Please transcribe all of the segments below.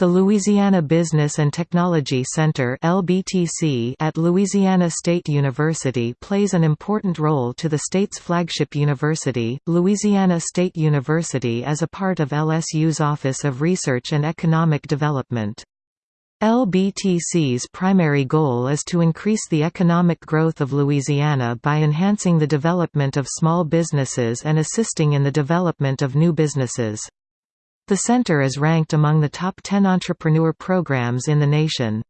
The Louisiana Business and Technology Center (LBTC) at Louisiana State University plays an important role to the state's flagship university, Louisiana State University as a part of LSU's Office of Research and Economic Development. LBTC's primary goal is to increase the economic growth of Louisiana by enhancing the development of small businesses and assisting in the development of new businesses. The center is ranked among the top 10 entrepreneur programs in the nation.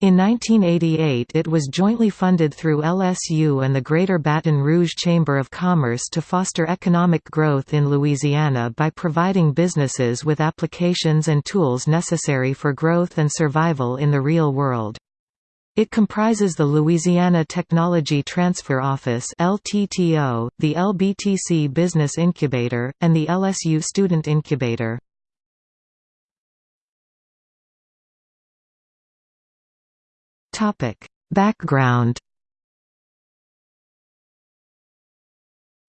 In 1988 it was jointly funded through LSU and the Greater Baton Rouge Chamber of Commerce to foster economic growth in Louisiana by providing businesses with applications and tools necessary for growth and survival in the real world. It comprises the Louisiana Technology Transfer Office LTTO, the LBTC Business Incubator, and the LSU Student Incubator. Background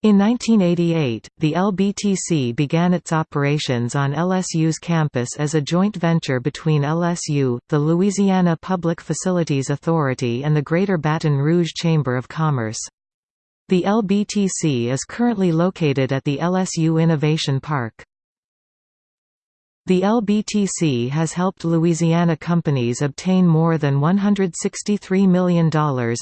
In 1988, the LBTC began its operations on LSU's campus as a joint venture between LSU, the Louisiana Public Facilities Authority and the Greater Baton Rouge Chamber of Commerce. The LBTC is currently located at the LSU Innovation Park. The LBTC has helped Louisiana companies obtain more than $163 million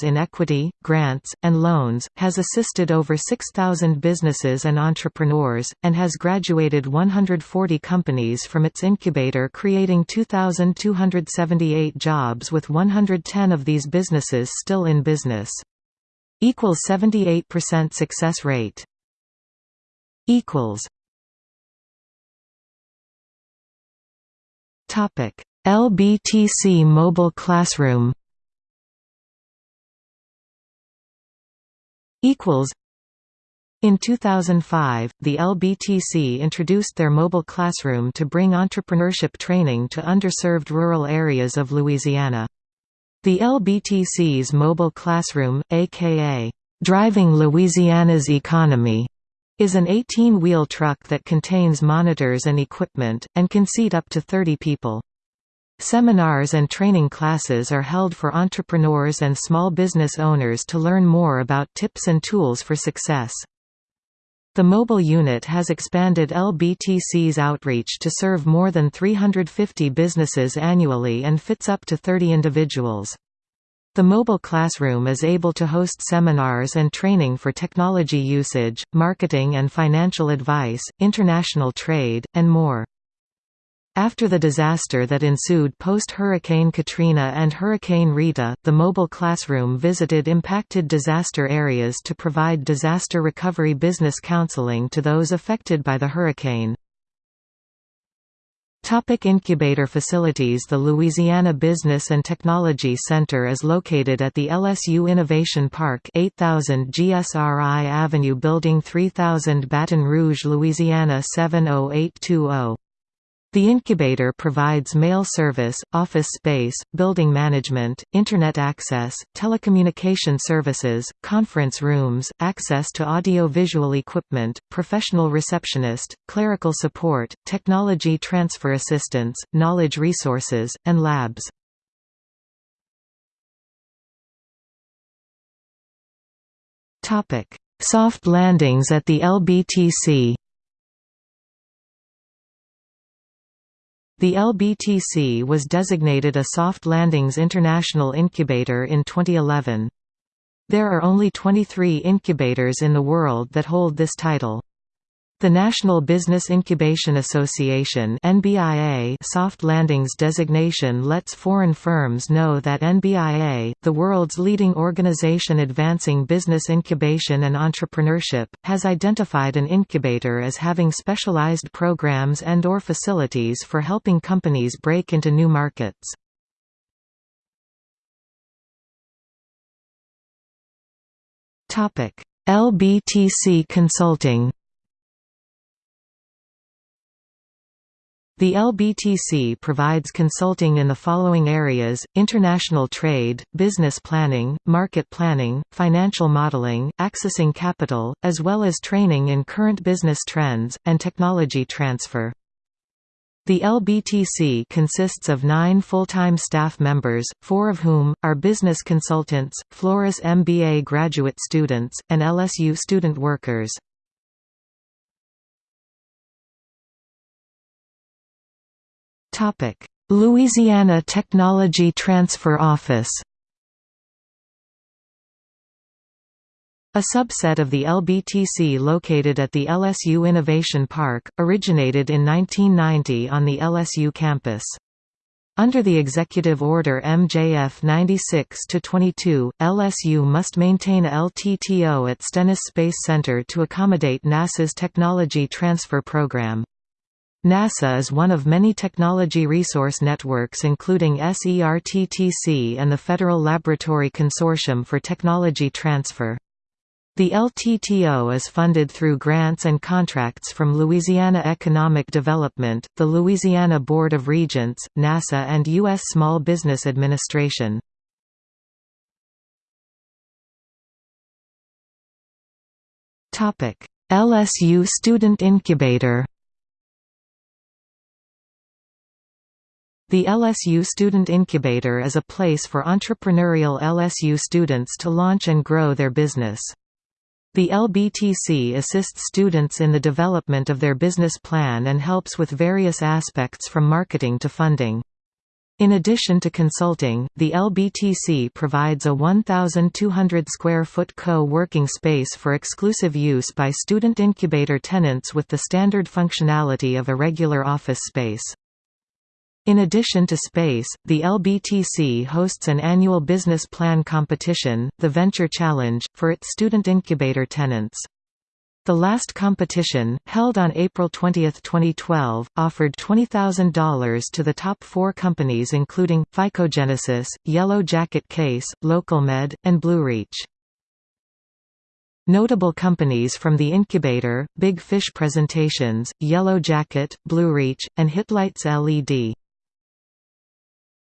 in equity, grants, and loans, has assisted over 6,000 businesses and entrepreneurs, and has graduated 140 companies from its incubator creating 2,278 jobs with 110 of these businesses still in business. Equals 78% success rate. Equals Topic: LBTC Mobile Classroom. Equals. In 2005, the LBTC introduced their mobile classroom to bring entrepreneurship training to underserved rural areas of Louisiana. The LBTC's mobile classroom, aka Driving Louisiana's Economy, is an 18-wheel truck that contains monitors and equipment, and can seat up to 30 people. Seminars and training classes are held for entrepreneurs and small business owners to learn more about tips and tools for success. The mobile unit has expanded LBTC's outreach to serve more than 350 businesses annually and fits up to 30 individuals. The mobile classroom is able to host seminars and training for technology usage, marketing and financial advice, international trade, and more. After the disaster that ensued post-Hurricane Katrina and Hurricane Rita, the mobile classroom visited impacted disaster areas to provide disaster recovery business counseling to those affected by the hurricane. Topic incubator facilities The Louisiana Business and Technology Center is located at the LSU Innovation Park 8000 GSRI Avenue Building 3000 Baton Rouge, Louisiana 70820. The incubator provides mail service, office space, building management, Internet access, telecommunication services, conference rooms, access to audio-visual equipment, professional receptionist, clerical support, technology transfer assistance, knowledge resources, and labs. Soft landings at the LBTC The LBTC was designated a Soft Landings International Incubator in 2011. There are only 23 incubators in the world that hold this title. The National Business Incubation Association (NBIA) soft landings designation lets foreign firms know that NBIA, the world's leading organization advancing business incubation and entrepreneurship, has identified an incubator as having specialized programs and or facilities for helping companies break into new markets. LBTC Consulting The LBTC provides consulting in the following areas, international trade, business planning, market planning, financial modeling, accessing capital, as well as training in current business trends, and technology transfer. The LBTC consists of nine full-time staff members, four of whom, are business consultants, Flores MBA graduate students, and LSU student workers. Louisiana Technology Transfer Office A subset of the LBTC located at the LSU Innovation Park, originated in 1990 on the LSU campus. Under the Executive Order MJF 96-22, LSU must maintain a LTTO at Stennis Space Center to accommodate NASA's Technology Transfer Program. NASA is one of many technology resource networks including SERTTC and the Federal Laboratory Consortium for Technology Transfer. The LTTO is funded through grants and contracts from Louisiana Economic Development, the Louisiana Board of Regents, NASA and U.S. Small Business Administration. LSU Student Incubator The LSU Student Incubator is a place for entrepreneurial LSU students to launch and grow their business. The LBTC assists students in the development of their business plan and helps with various aspects from marketing to funding. In addition to consulting, the LBTC provides a 1,200 square foot co-working space for exclusive use by student incubator tenants with the standard functionality of a regular office space. In addition to space, the LBTC hosts an annual business plan competition, the Venture Challenge, for its student incubator tenants. The last competition, held on April 20, 2012, offered $20,000 to the top four companies including, Phycogenesis, Yellow Jacket Case, LocalMed, and BlueReach. Notable companies from the incubator, Big Fish Presentations, Yellow Jacket, BlueReach, and Hitlights LED.